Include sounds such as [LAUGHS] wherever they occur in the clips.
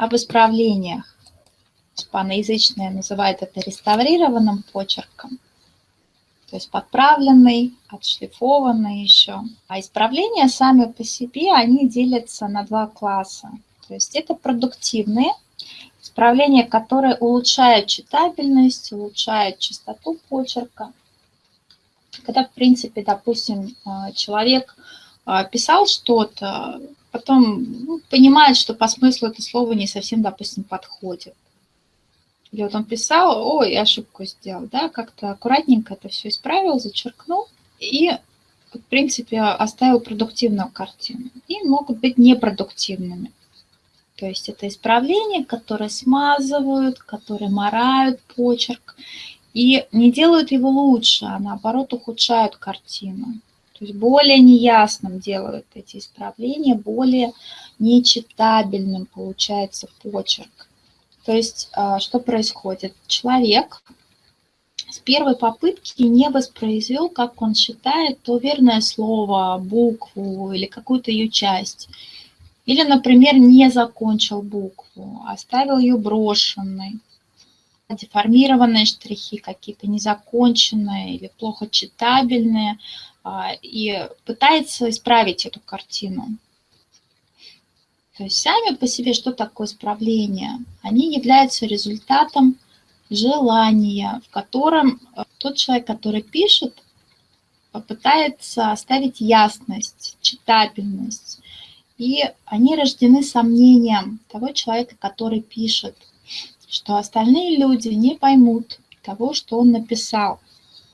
об исправлениях. Испаноязычные называют это реставрированным почерком. То есть подправленный, отшлифованный еще. А исправления сами по себе, они делятся на два класса. То есть это продуктивные исправления, которые улучшают читабельность, улучшают чистоту почерка. Когда, в принципе, допустим, а, человек а, писал что-то, потом ну, понимает, что по смыслу это слово не совсем, допустим, подходит. Или вот он писал, ой, ошибку сделал, да, как-то аккуратненько это все исправил, зачеркнул и, в принципе, оставил продуктивную картину. И могут быть непродуктивными. То есть это исправления, которые смазывают, которые морают почерк и не делают его лучше, а наоборот ухудшают картину. То есть более неясным делают эти исправления, более нечитабельным получается почерк. То есть а, что происходит? Человек с первой попытки не воспроизвел, как он считает, то верное слово, букву или какую-то ее часть. Или, например, не закончил букву, оставил ее брошенной. Деформированные штрихи какие-то, незаконченные или плохо читабельные – а, и пытается исправить эту картину. То есть сами по себе, что такое исправление? Они являются результатом желания, в котором э, тот человек, который пишет, попытается оставить ясность, читабельность. И они рождены сомнением того человека, который пишет, что остальные люди не поймут того, что он написал.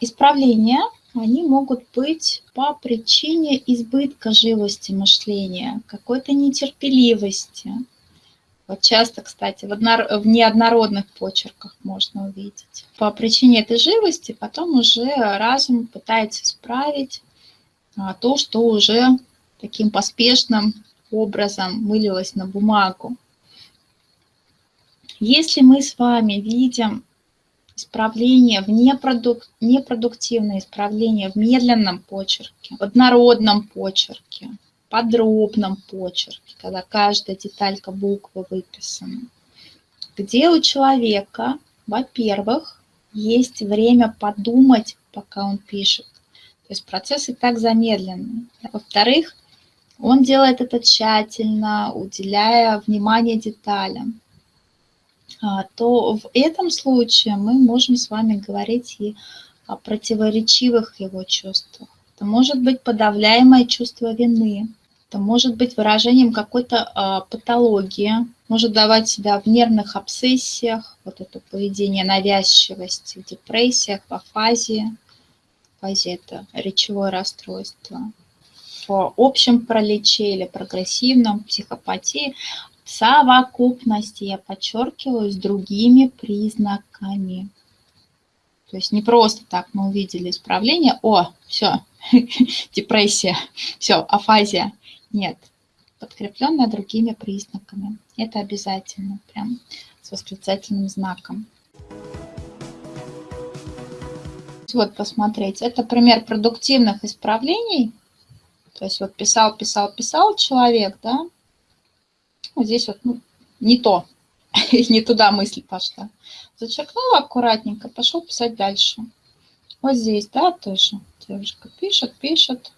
Исправление они могут быть по причине избытка живости мышления, какой-то нетерпеливости. Вот часто, кстати, в, однор... в неоднородных почерках можно увидеть. По причине этой живости потом уже разум пытается исправить а, то, что уже таким поспешным образом вылилось на бумагу. Если мы с вами видим исправление в непродук... непродуктивное исправление в медленном почерке, в однородном почерке, подробном почерке, когда каждая деталька буквы выписана, где у человека, во-первых, есть время подумать, пока он пишет. То есть процесс и так замедленный. Во-вторых, он делает это тщательно, уделяя внимание деталям. А, то в этом случае мы можем с вами говорить и о противоречивых его чувствах. Это может быть подавляемое чувство вины, это может быть выражением какой-то а, патологии, может давать себя в нервных обсессиях, вот это поведение навязчивости, в депрессиях, в афазии. Афазия – это речевое расстройство. В общем пролече или прогрессивном психопатии совокупности, я подчеркиваю, с другими признаками. То есть не просто так мы увидели исправление, о, все, [LAUGHS] депрессия, все, афазия. Нет, подкрепленная другими признаками. Это обязательно, прям с восклицательным знаком. Вот посмотреть, это пример продуктивных исправлений. То есть вот писал, писал, писал человек, да, вот здесь вот ну, не то, [LAUGHS] не туда мысль пошла. Зачеркнула аккуратненько, пошел писать дальше. Вот здесь, да, тоже девушка пишет, пишет.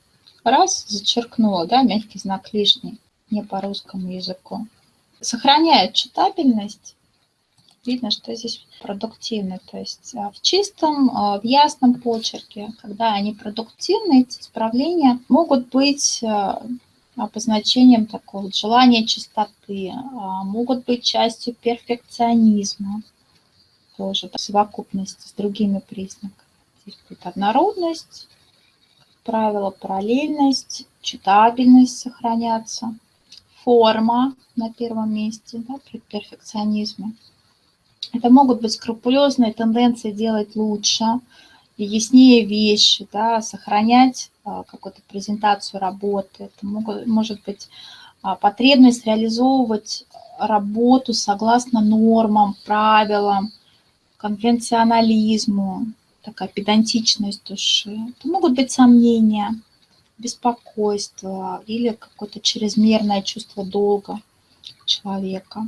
Раз, зачеркнула, да, мягкий знак лишний, не по русскому языку. Сохраняет читабельность. Видно, что здесь продуктивно. То есть а, в чистом, а, в ясном почерке, когда они продуктивны, эти исправления могут быть а, обозначением такого желания чистоты, а, могут быть частью перфекционизма, тоже в совокупности с другими признаками. Здесь будет однородность, как правило, параллельность, читабельность сохраняться, форма на первом месте да, при перфекционизме. Это могут быть скрупулезные тенденции делать лучше, яснее вещи, да, сохранять а, какую-то презентацию работы, это могут, может быть а, потребность реализовывать работу согласно нормам, правилам, конвенционализму, такая педантичность души. Это могут быть сомнения, беспокойство или какое-то чрезмерное чувство долга человека.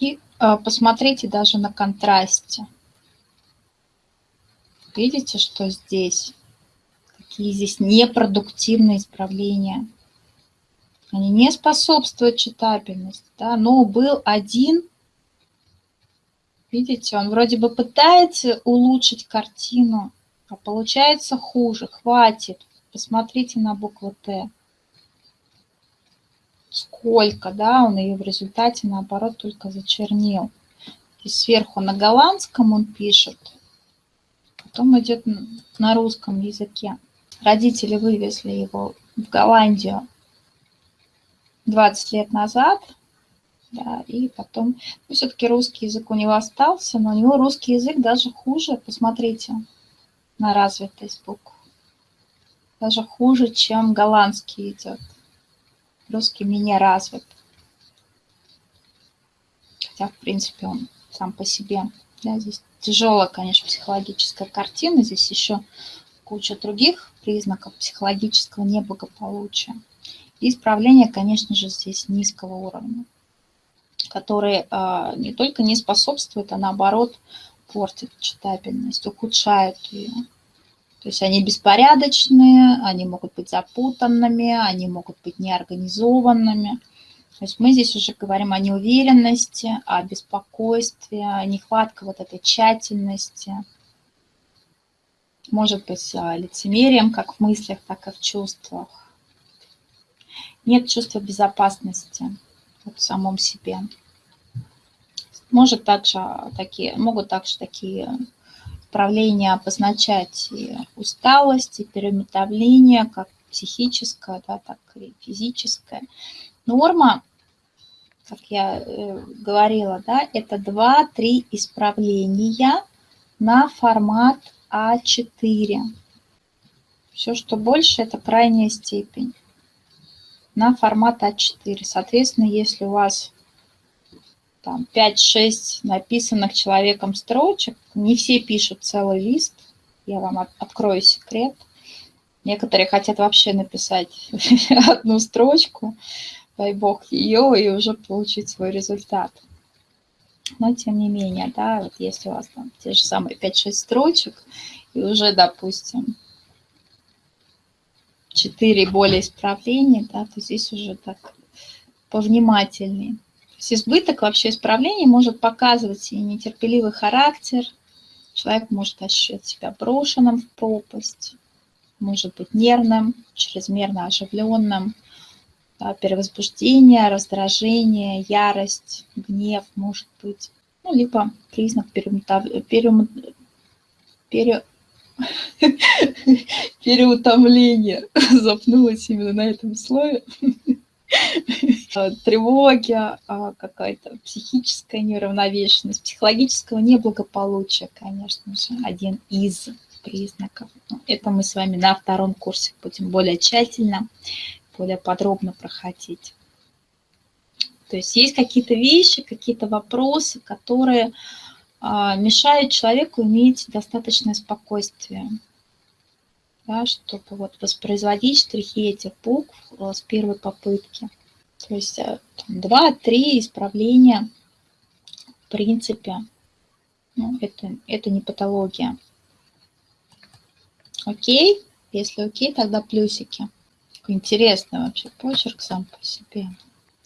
И а, посмотрите даже на контрасте. Видите, что здесь? Какие здесь непродуктивные исправления. Они не способствуют читабельности. Да? Но был один, видите, он вроде бы пытается улучшить картину, а получается хуже. Хватит. Посмотрите на букву Т. Сколько, да, он ее в результате, наоборот, только зачернил. И сверху на голландском он пишет, потом идет на русском языке. Родители вывезли его в Голландию 20 лет назад, да, и потом, ну, все-таки русский язык у него остался, но у него русский язык даже хуже, посмотрите на развитость букв. Даже хуже, чем голландский идет. Русский менее развит. Хотя, в принципе, он сам по себе. Да, здесь тяжелая, конечно, психологическая картина. Здесь еще куча других признаков психологического неблагополучия. И исправление, конечно же, здесь низкого уровня, которые э, не только не способствуют, а наоборот портят читабельность, ухудшают ее. То есть они беспорядочные, они могут быть запутанными, они могут быть неорганизованными. То есть мы здесь уже говорим о неуверенности, о беспокойстве, о нехватке вот этой тщательности. Может быть, лицемерием как в мыслях, так и в чувствах нет чувства безопасности в самом себе. Может также такие, могут также такие проявления обозначать и усталость, и переметавление, как психическое, да, так и физическое. Норма, как я э, говорила, да, это 2-3 исправления на формат А4. Все, что больше, это крайняя степень на формат А4. Соответственно, если у вас там 5-6 написанных человеком строчек, не все пишут целый лист, я вам от, открою секрет. Некоторые хотят вообще написать [LAUGHS] одну строчку, дай бог ее, и уже получить свой результат. Но тем не менее, да, вот если у вас там те же самые 5-6 строчек, и уже, допустим, 4 более исправления, да, то здесь уже так повнимательнее. То есть избыток вообще исправлений может показывать и нетерпеливый характер, человек может ощущать себя брошенным в пропасть, может быть нервным, чрезмерно оживленным, да, перевозбуждение, раздражение, ярость, гнев может быть, ну, либо признак перемутав... перем... пере [LAUGHS] переутомление. [LAUGHS] Запнулась именно на этом слове. Тревоги, а, какая-то психическая неравновешенность, психологического неблагополучия, конечно же, один из признаков. Ну, это мы с вами на втором курсе будем более тщательно, более подробно проходить. То есть есть какие-то вещи, какие-то вопросы, которые а, мешает человеку иметь достаточное спокойствие, да, чтобы вот воспроизводить штрихи этих букв э, с первой попытки. То есть э, два-три исправления, в принципе, ну, это, это не патология. Окей? Если окей, тогда плюсики. Какой интересный вообще почерк сам по себе.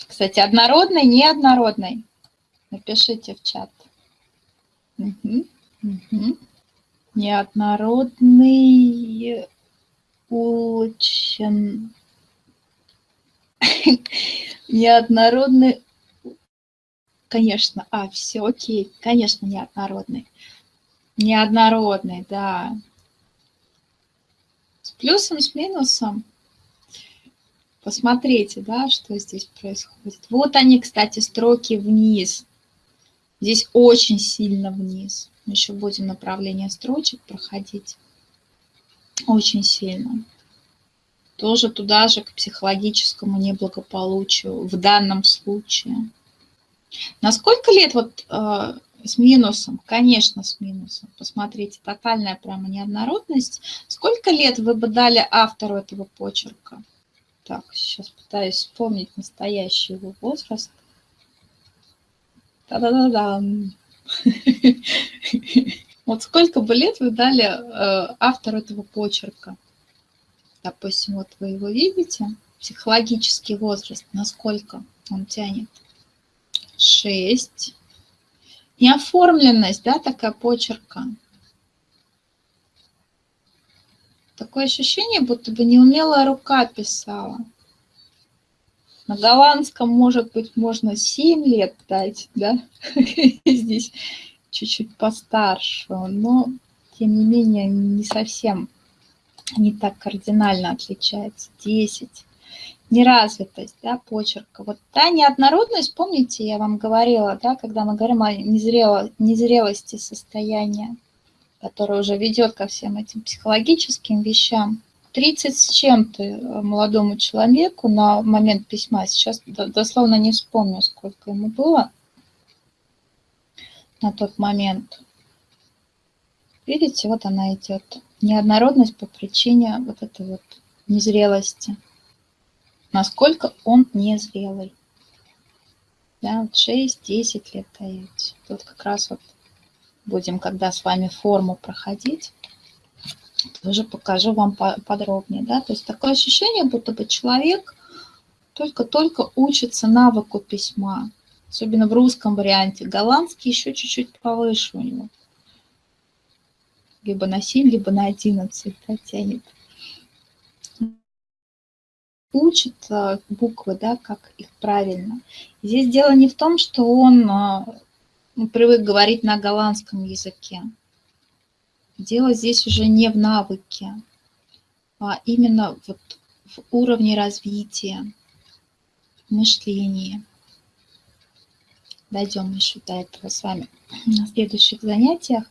Кстати, однородный, неоднородный. Напишите в чат. Угу, угу. Неоднородный очень [LAUGHS] неоднородный конечно а все окей конечно неоднородный неоднородный да с плюсом с минусом посмотрите да что здесь происходит вот они кстати строки вниз Здесь очень сильно вниз. Мы еще будем направление строчек проходить. Очень сильно. Тоже туда же к психологическому неблагополучию в данном случае. На сколько лет вот э, с минусом? Конечно, с минусом. Посмотрите, тотальная прямо неоднородность. Сколько лет вы бы дали автору этого почерка? Так, сейчас пытаюсь вспомнить настоящий его возраст. Та-да-да-да. [LAUGHS] Вот сколько бы лет вы дали э, автору этого почерка? Допустим, вот вы его видите, психологический возраст, насколько он тянет? Шесть. Неоформленность, да, такая почерка. Такое ощущение, будто бы неумелая рука писала. На голландском, может быть, можно 7 лет дать, да? [LAUGHS] Здесь чуть-чуть постарше, но, тем не менее, не совсем, не так кардинально отличается. 10. Неразвитость, да, почерка. Вот та неоднородность, помните, я вам говорила, да, когда мы говорим о незрело, незрелости состояния, которое уже ведет ко всем этим психологическим вещам. 30 с чем-то э, молодому человеку на момент письма, сейчас дословно не вспомню, сколько ему было – на тот момент. Видите, вот она идет. Неоднородность по причине вот этой вот незрелости. Насколько он незрелый. Да, вот 6-10 лет даете. Тут как раз вот будем, когда с вами форму проходить, тоже покажу вам подробнее. Да? То есть такое ощущение, будто бы человек только-только учится навыку письма особенно в русском варианте. Голландский еще чуть-чуть повыше у него. Либо на 7, либо на 11 да, тянет. Учит а, буквы, да, как их правильно. Здесь дело не в том, что он привык говорить на голландском языке. Дело здесь уже не в навыке, а именно вот в уровне развития, мышления дойдем еще до этого с вами на следующих занятиях.